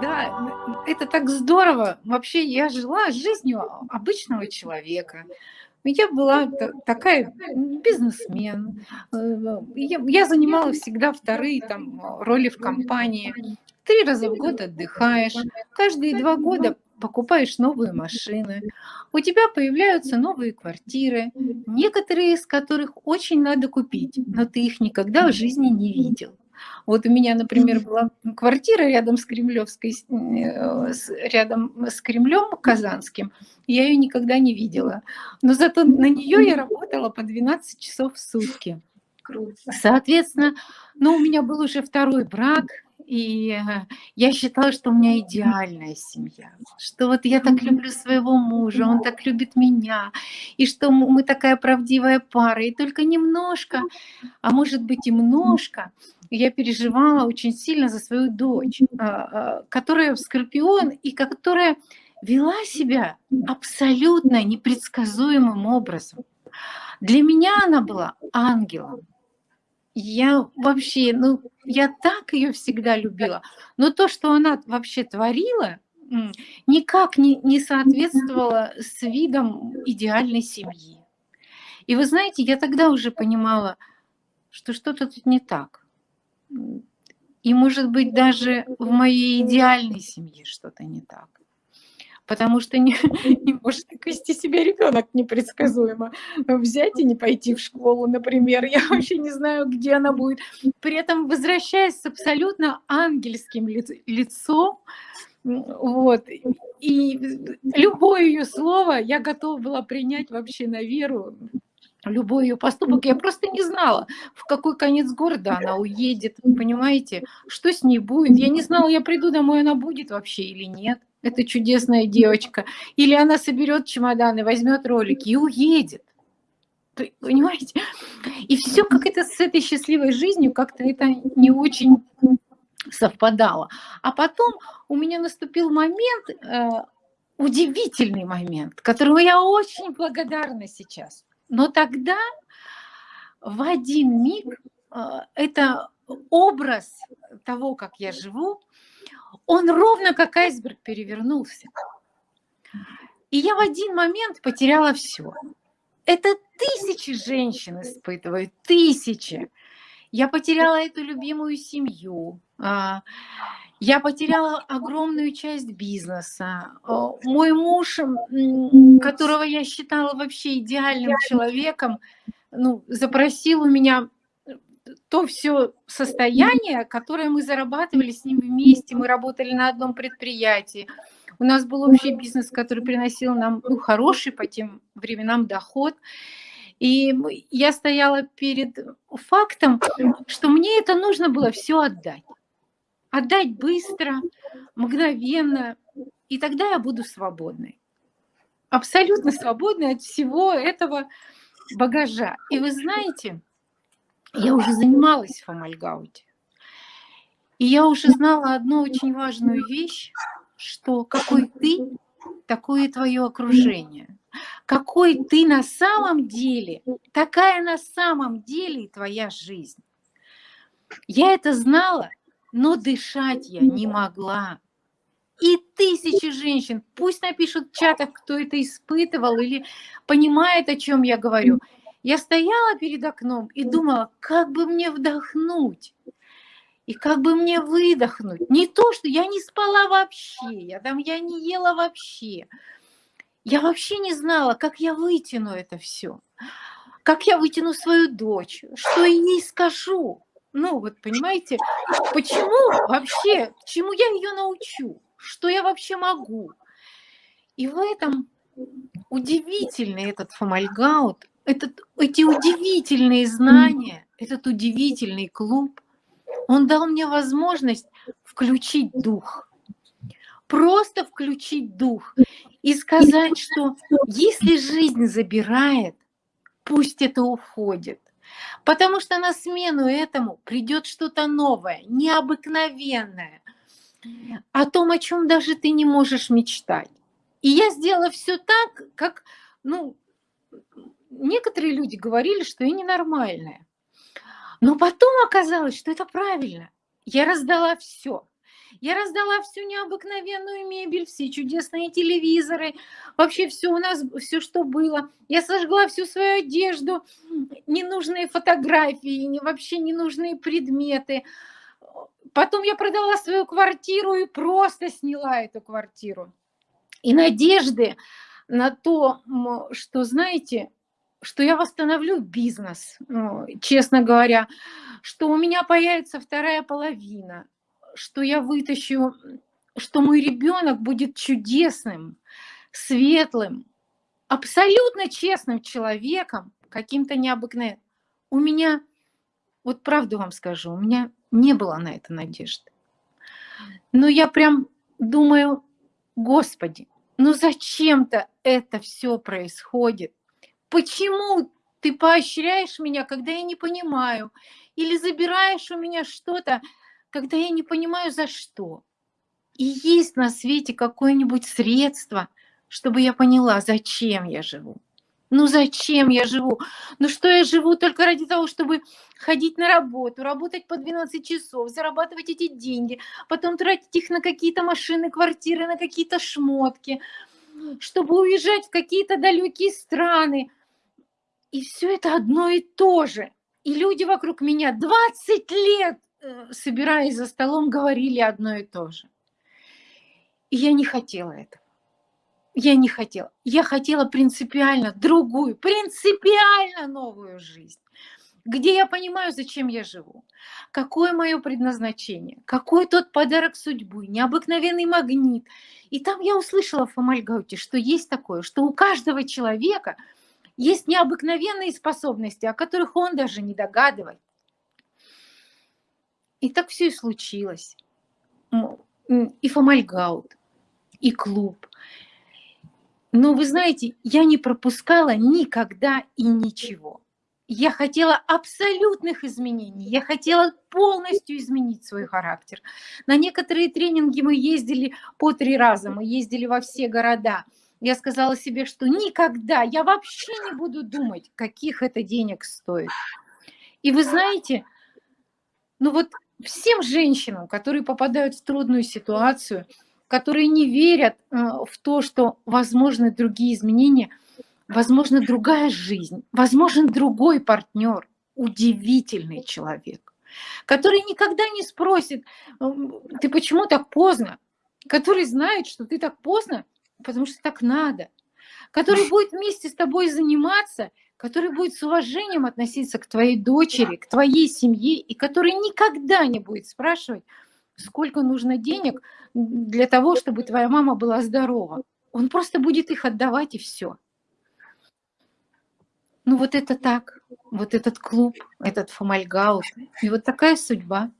Да, это так здорово. Вообще я жила жизнью обычного человека. Я была такая бизнесмен. Э, я, я занимала всегда вторые там роли в компании. Три раза в год отдыхаешь. Каждые два года покупаешь новые машины, у тебя появляются новые квартиры, некоторые из которых очень надо купить, но ты их никогда в жизни не видел. Вот у меня, например, была квартира рядом с Кремлевской, э, рядом с Кремлем Казанским. Я ее никогда не видела. Но зато на нее я работала по 12 часов в сутки. Круто. Соответственно, ну, у меня был уже второй брак, и э, я считала, что у меня идеальная семья, что вот я так люблю своего мужа, он так любит меня, и что мы такая правдивая пара, и только немножко, а может быть и немножко, я переживала очень сильно за свою дочь, а, а, которая в Скорпион и которая вела себя абсолютно непредсказуемым образом. Для меня она была ангелом. Я вообще, ну, я так ее всегда любила. Но то, что она вообще творила, никак не, не соответствовало с видом идеальной семьи. И вы знаете, я тогда уже понимала, что что-то тут не так. И, может быть, даже в моей идеальной семье что-то не так потому что не, не может вести себя ребенок непредсказуемо. Взять и не пойти в школу, например. Я вообще не знаю, где она будет. При этом возвращаясь с абсолютно ангельским лицом, вот. И любое ее слово я готова была принять вообще на веру, любой ее поступок. Я просто не знала, в какой конец города она уедет, понимаете, что с ней будет. Я не знала, я приду домой, она будет вообще или нет эта чудесная девочка. Или она соберет чемоданы, возьмет ролики и уедет. Понимаете? И все как это с этой счастливой жизнью как-то это не очень совпадало. А потом у меня наступил момент, э, удивительный момент, которому я очень благодарна сейчас. Но тогда в один миг э, это образ того, как я живу, он ровно как айсберг перевернулся. И я в один момент потеряла все. Это тысячи женщин испытывают, тысячи. Я потеряла эту любимую семью, а, я потеряла огромную часть бизнеса. Мой муж, которого я считала вообще идеальным человеком, ну, запросил у меня то все состояние, которое мы зарабатывали с ним вместе, мы работали на одном предприятии, у нас был общий бизнес, который приносил нам ну, хороший по тем временам доход. И я стояла перед фактом, что мне это нужно было все отдать. Отдать быстро, мгновенно, и тогда я буду свободной. Абсолютно свободной от всего этого багажа. И вы знаете, я уже занималась в Амальгауте. И я уже знала одну очень важную вещь, что какой ты, такое твое окружение. Какой ты на самом деле, такая на самом деле твоя жизнь. Я это знала, но дышать я не могла. И тысячи женщин, пусть напишут в чатах, кто это испытывал или понимает, о чем я говорю. Я стояла перед окном и думала, как бы мне вдохнуть и как бы мне выдохнуть. Не то, что я не спала вообще, я там я не ела вообще. Я вообще не знала, как я вытяну это все, как я вытяну свою дочь, что ей скажу. Ну, вот понимаете, почему вообще, чему я ее научу, что я вообще могу. И в этом удивительный этот фомальгаут, этот, эти удивительные знания, этот удивительный клуб, он дал мне возможность включить дух. Просто включить дух и сказать, что если жизнь забирает, пусть это уходит. Потому что на смену этому придет что-то новое, необыкновенное, о том, о чем даже ты не можешь мечтать. И я сделала все так, как, ну, некоторые люди говорили, что я ненормальная. Но потом оказалось, что это правильно. Я раздала все. Я раздала всю необыкновенную мебель, все чудесные телевизоры, вообще все у нас, все, что было. Я сожгла всю свою одежду, ненужные фотографии, вообще ненужные предметы. Потом я продала свою квартиру и просто сняла эту квартиру. И надежды на то, что, знаете, что я восстановлю бизнес, ну, честно говоря, что у меня появится вторая половина, что я вытащу, что мой ребенок будет чудесным, светлым, абсолютно честным человеком, каким-то необыкновенным. У меня, вот правду вам скажу, у меня не было на это надежды. Но я прям думаю, Господи, ну зачем-то это все происходит? Почему ты поощряешь меня, когда я не понимаю? Или забираешь у меня что-то, когда я не понимаю, за что? И есть на свете какое-нибудь средство, чтобы я поняла, зачем я живу. Ну зачем я живу? Ну что я живу только ради того, чтобы ходить на работу, работать по 12 часов, зарабатывать эти деньги, потом тратить их на какие-то машины, квартиры, на какие-то шмотки, чтобы уезжать в какие-то далекие страны, и все это одно и то же. И люди вокруг меня 20 лет, собираясь за столом, говорили одно и то же. И я не хотела этого. Я не хотела. Я хотела принципиально другую, принципиально новую жизнь где я понимаю, зачем я живу, какое мое предназначение, какой тот подарок судьбы, необыкновенный магнит. И там я услышала в Фомальгауте, что есть такое, что у каждого человека – есть необыкновенные способности, о которых он даже не догадывает. И так все и случилось. И Фомальгаут, и клуб. Но вы знаете, я не пропускала никогда и ничего. Я хотела абсолютных изменений, я хотела полностью изменить свой характер. На некоторые тренинги мы ездили по три раза, мы ездили во все города – я сказала себе, что никогда, я вообще не буду думать, каких это денег стоит. И вы знаете, ну вот всем женщинам, которые попадают в трудную ситуацию, которые не верят э, в то, что возможны другие изменения, возможно другая жизнь, возможен другой партнер, удивительный человек, который никогда не спросит, ты почему так поздно, который знает, что ты так поздно, потому что так надо, который будет вместе с тобой заниматься, который будет с уважением относиться к твоей дочери, к твоей семье, и который никогда не будет спрашивать, сколько нужно денег для того, чтобы твоя мама была здорова. Он просто будет их отдавать и все. Ну вот это так, вот этот клуб, этот фомальгаут, и вот такая судьба.